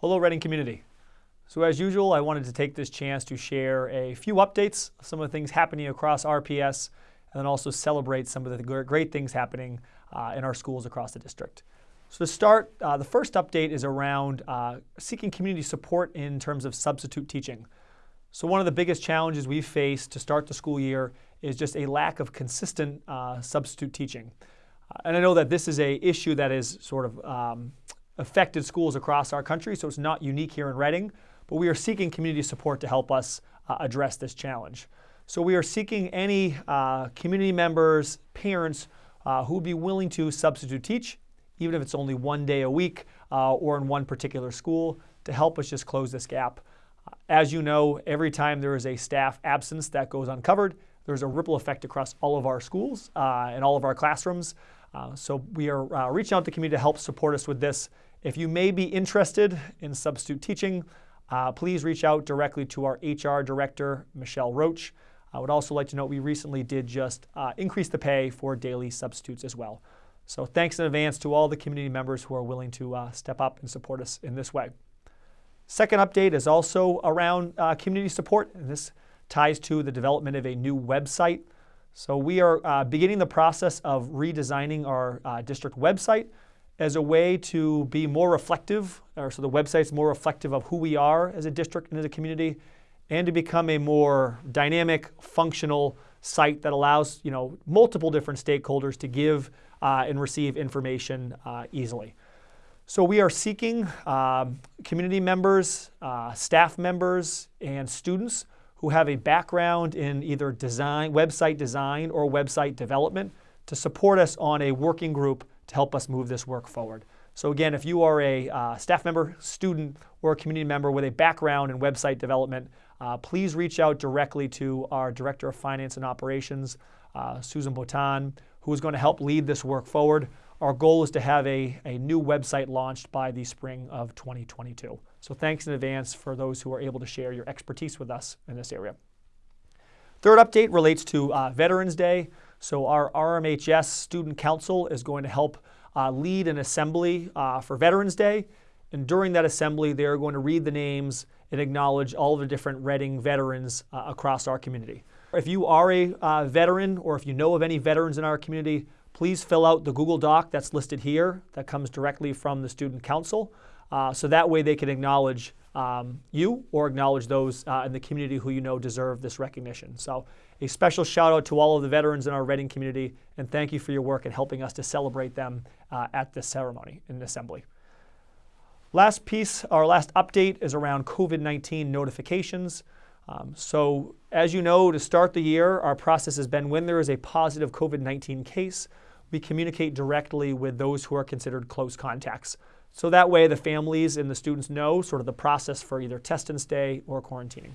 Hello Reading community. So as usual, I wanted to take this chance to share a few updates, some of the things happening across RPS, and then also celebrate some of the great things happening uh, in our schools across the district. So to start, uh, the first update is around uh, seeking community support in terms of substitute teaching. So one of the biggest challenges we've faced to start the school year is just a lack of consistent uh, substitute teaching. Uh, and I know that this is a issue that is sort of um, affected schools across our country, so it's not unique here in Reading, but we are seeking community support to help us uh, address this challenge. So we are seeking any uh, community members, parents, who would be willing to substitute teach even if it's only one day a week uh, or in one particular school, to help us just close this gap. Uh, as you know, every time there is a staff absence that goes uncovered, there's a ripple effect across all of our schools uh, and all of our classrooms. Uh, so we are uh, reaching out to the community to help support us with this. If you may be interested in substitute teaching, uh, please reach out directly to our HR director, Michelle Roach. I would also like to note we recently did just increase the pay for daily substitutes as well. So thanks in advance to all the community members who are willing to uh, step up and support us in this way. Second update is also around uh, community support, and this ties to the development of a new website. So we are uh, beginning the process of redesigning our uh, district website as a way to be more reflective, or so the website's more reflective of who we are as a district and as a community, and to become a more dynamic, functional site that allows you know multiple different stakeholders to give uh, and receive information uh, easily. So we are seeking um, community members, uh, staff members, and students who have a background in either design, website design or website development to support us on a working group to help us move this work forward. So again, if you are a uh, staff member, student, or a community member with a background in website development, uh, please reach out directly to our Director of Finance and Operations, uh, Susan Bottan, who is going to help lead this work forward. Our goal is to have a, a new website launched by the spring of 2022. So thanks in advance for those who are able to share your expertise with us in this area. Third update relates to uh, Veterans Day. So our RMHS Student Council is going to help uh, lead an assembly uh, for Veterans Day. And during that assembly, they are going to read the names and acknowledge all the different Reading veterans uh, across our community. If you are a uh, veteran or if you know of any veterans in our community, please fill out the Google Doc that's listed here that comes directly from the Student Council. Uh, so that way they can acknowledge um, you or acknowledge those uh, in the community who you know deserve this recognition. So a special shout out to all of the veterans in our Reading community and thank you for your work in helping us to celebrate them uh, at this ceremony in assembly. Last piece, our last update is around COVID-19 notifications. Um, so as you know, to start the year, our process has been when there is a positive COVID-19 case, we communicate directly with those who are considered close contacts. So that way the families and the students know sort of the process for either test and stay or quarantining.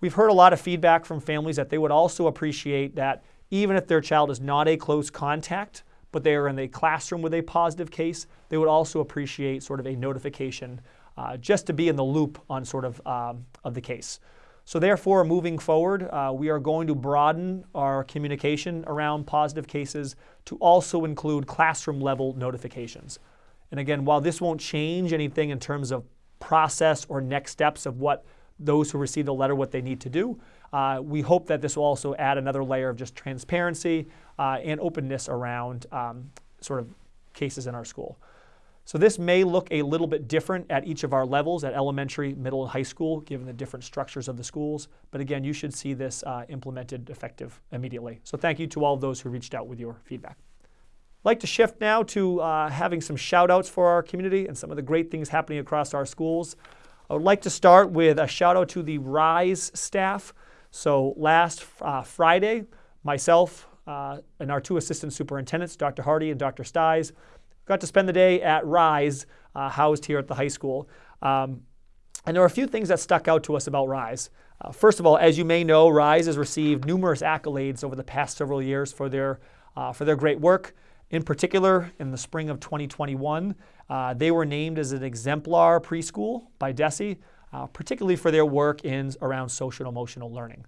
We've heard a lot of feedback from families that they would also appreciate that even if their child is not a close contact, but they are in the classroom with a positive case, they would also appreciate sort of a notification uh, just to be in the loop on sort of, um, of the case. So therefore, moving forward, uh, we are going to broaden our communication around positive cases to also include classroom level notifications. And again, while this won't change anything in terms of process or next steps of what those who receive the letter, what they need to do, uh, we hope that this will also add another layer of just transparency uh, and openness around um, sort of cases in our school. So this may look a little bit different at each of our levels at elementary, middle, and high school, given the different structures of the schools. But again, you should see this uh, implemented effective immediately. So thank you to all of those who reached out with your feedback. Like to shift now to uh, having some shout outs for our community and some of the great things happening across our schools. I would like to start with a shout out to the RISE staff. So last uh, Friday, myself uh, and our two assistant superintendents, Dr. Hardy and Dr. Sties, got to spend the day at RISE, uh, housed here at the high school. Um, and there are a few things that stuck out to us about RISE. Uh, first of all, as you may know, RISE has received numerous accolades over the past several years for their, uh, for their great work. In particular, in the spring of 2021, uh, they were named as an exemplar preschool by DESE, uh, particularly for their work in around social and emotional learning.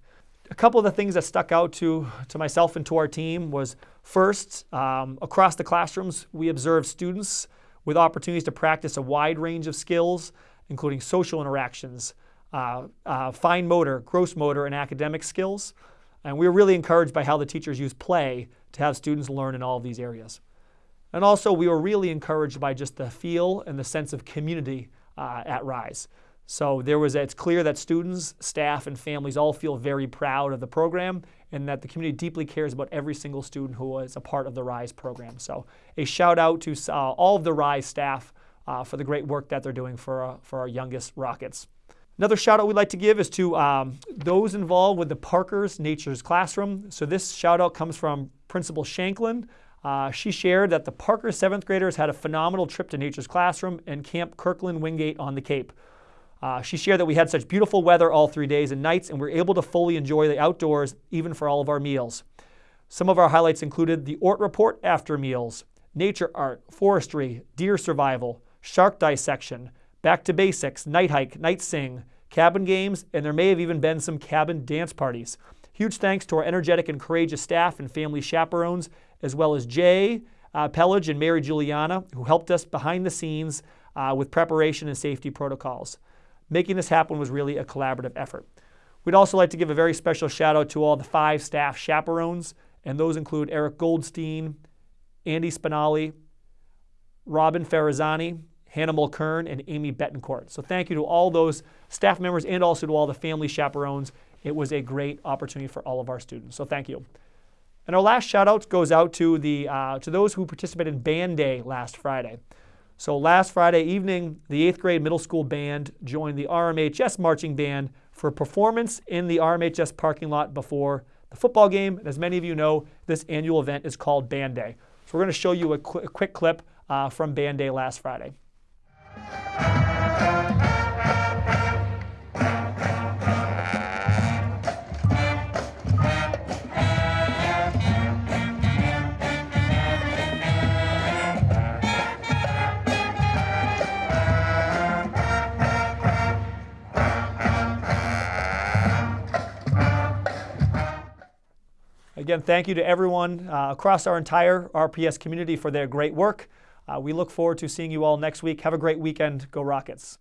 A couple of the things that stuck out to, to myself and to our team was first, um, across the classrooms, we observed students with opportunities to practice a wide range of skills including social interactions, uh, uh, fine motor, gross motor, and academic skills. And we were really encouraged by how the teachers use play to have students learn in all of these areas. And also, we were really encouraged by just the feel and the sense of community uh, at Rise. So there was, it's clear that students, staff, and families all feel very proud of the program and that the community deeply cares about every single student who is a part of the RISE program. So a shout out to uh, all of the RISE staff uh, for the great work that they're doing for, uh, for our youngest Rockets. Another shout out we'd like to give is to um, those involved with the Parker's Nature's Classroom. So this shout out comes from Principal Shanklin. Uh, she shared that the Parker seventh graders had a phenomenal trip to Nature's Classroom and Camp Kirkland Wingate on the Cape. Uh, she shared that we had such beautiful weather all three days and nights, and we are able to fully enjoy the outdoors even for all of our meals. Some of our highlights included the ORT report after meals, nature art, forestry, deer survival, shark dissection, back to basics, night hike, night sing, cabin games, and there may have even been some cabin dance parties. Huge thanks to our energetic and courageous staff and family chaperones, as well as Jay uh, Pellage and Mary Juliana, who helped us behind the scenes uh, with preparation and safety protocols. Making this happen was really a collaborative effort. We'd also like to give a very special shout out to all the five staff chaperones, and those include Eric Goldstein, Andy Spinali, Robin Ferrazani, Hannah Mulkern, and Amy Betancourt. So thank you to all those staff members and also to all the family chaperones. It was a great opportunity for all of our students. So thank you. And our last shout out goes out to, the, uh, to those who participated in Band Day last Friday. So last Friday evening, the 8th grade middle school band joined the RMHS marching band for a performance in the RMHS parking lot before the football game. And as many of you know, this annual event is called Band Day. So we're going to show you a, qu a quick clip uh, from Band Day last Friday. Again, thank you to everyone uh, across our entire RPS community for their great work. Uh, we look forward to seeing you all next week. Have a great weekend. Go Rockets.